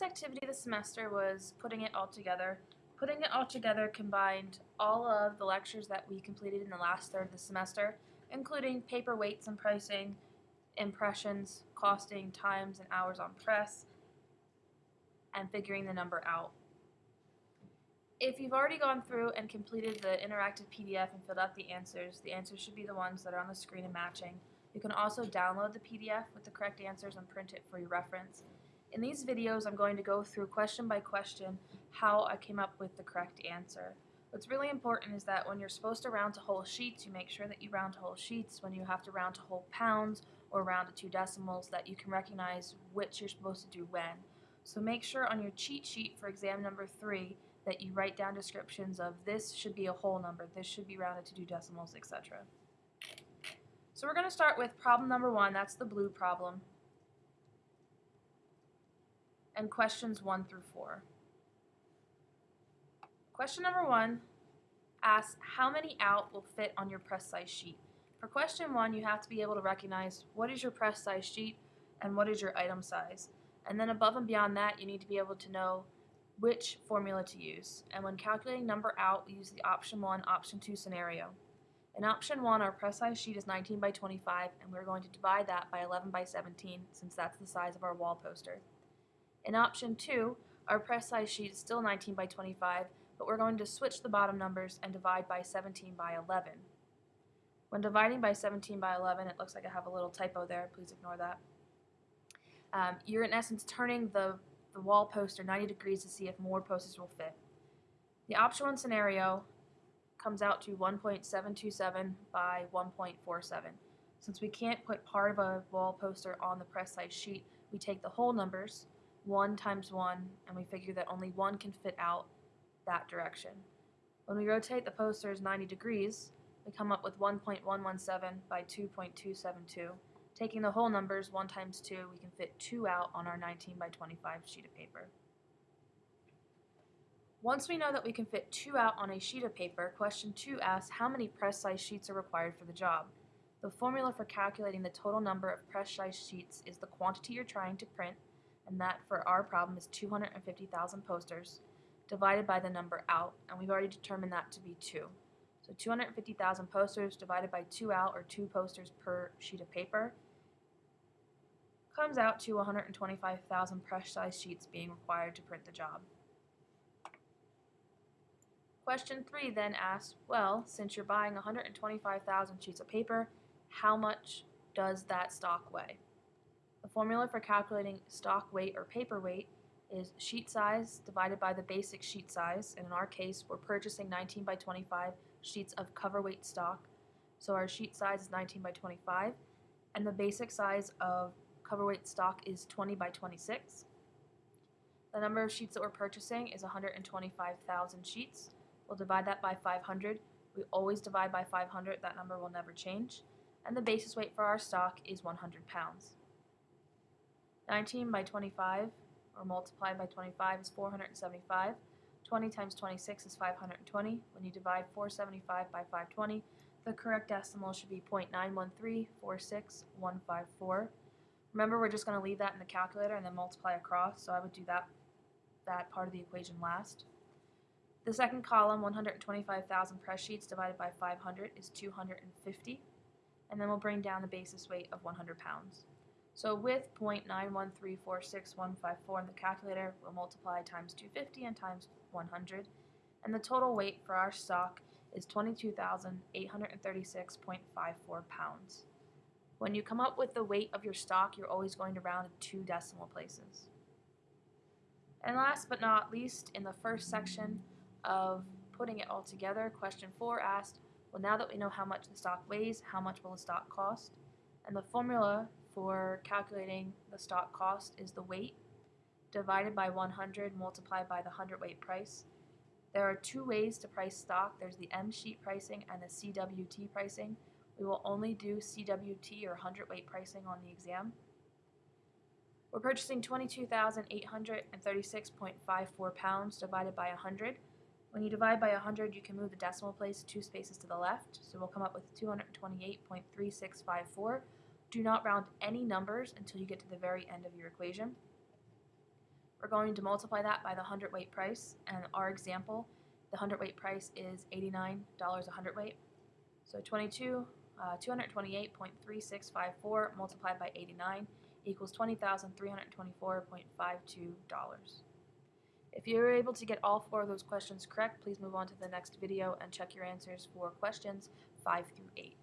last activity the semester was putting it all together. Putting it all together combined all of the lectures that we completed in the last third of the semester, including paper weights and pricing, impressions, costing, times and hours on press, and figuring the number out. If you've already gone through and completed the interactive PDF and filled out the answers, the answers should be the ones that are on the screen and matching. You can also download the PDF with the correct answers and print it for your reference. In these videos, I'm going to go through question by question how I came up with the correct answer. What's really important is that when you're supposed to round to whole sheets, you make sure that you round to whole sheets. When you have to round to whole pounds or round to two decimals, that you can recognize which you're supposed to do when. So make sure on your cheat sheet for exam number three that you write down descriptions of this should be a whole number, this should be rounded to two decimals, etc. So we're going to start with problem number one, that's the blue problem, and questions one through four. Question number one asks how many out will fit on your press size sheet. For question one, you have to be able to recognize what is your press size sheet and what is your item size. And then above and beyond that, you need to be able to know which formula to use. And when calculating number out, we use the option 1, option 2 scenario. In option 1, our press size sheet is 19 by 25, and we're going to divide that by 11 by 17, since that's the size of our wall poster. In option 2, our press size sheet is still 19 by 25, but we're going to switch the bottom numbers and divide by 17 by 11. When dividing by 17 by 11, it looks like I have a little typo there. Please ignore that. Um, you're in essence turning the, the wall poster 90 degrees to see if more posters will fit. The option 1 scenario comes out to 1.727 by 1.47. Since we can't put part of a wall poster on the press size sheet, we take the whole numbers, 1 times 1, and we figure that only 1 can fit out that direction. When we rotate the posters 90 degrees, we come up with 1.117 by 2.272. Taking the whole numbers, 1 times 2, we can fit 2 out on our 19 by 25 sheet of paper. Once we know that we can fit 2 out on a sheet of paper, question 2 asks how many press size sheets are required for the job. The formula for calculating the total number of press size sheets is the quantity you're trying to print, and that for our problem is 250,000 posters, divided by the number out, and we've already determined that to be 2. So 250,000 posters divided by 2 out, or 2 posters per sheet of paper, comes out to 125,000 press size sheets being required to print the job. Question 3 then asks, well, since you're buying 125,000 sheets of paper, how much does that stock weigh? The formula for calculating stock weight or paper weight is sheet size divided by the basic sheet size, and in our case we're purchasing 19 by 25 sheets of cover weight stock, so our sheet size is 19 by 25, and the basic size of cover weight stock is 20 by 26. The number of sheets that we're purchasing is 125,000 sheets. We'll divide that by 500. We always divide by 500, that number will never change. And the basis weight for our stock is 100 pounds. 19 by 25 or multiplied by 25 is 475. 20 times 26 is 520. When you divide 475 by 520, the correct decimal should be 0.913465154. Remember, we're just going to leave that in the calculator and then multiply across, so I would do that, that part of the equation last. The second column, 125,000 press sheets divided by 500 is 250, and then we'll bring down the basis weight of 100 pounds. So with 0.913465154 in the calculator, we'll multiply times 250 and times 100, and the total weight for our stock is 22,836.54 pounds. When you come up with the weight of your stock, you're always going to round to two decimal places. And last but not least, in the first section of putting it all together, question 4 asked, well now that we know how much the stock weighs, how much will the stock cost? And the formula for calculating the stock cost is the weight divided by 100 multiplied by the hundredweight price. There are two ways to price stock. There's the M sheet pricing and the CWT pricing. We will only do CWT or hundredweight pricing on the exam. We're purchasing 22,836.54 pounds divided by 100. When you divide by 100, you can move the decimal place two spaces to the left, so we'll come up with 228.3654. Do not round any numbers until you get to the very end of your equation. We're going to multiply that by the hundredweight price, and our example, the hundredweight price is $89 a hundredweight. So 22, uh, 228.3654 multiplied by 89 equals $20,324.52. If you were able to get all four of those questions correct, please move on to the next video and check your answers for questions 5 through 8.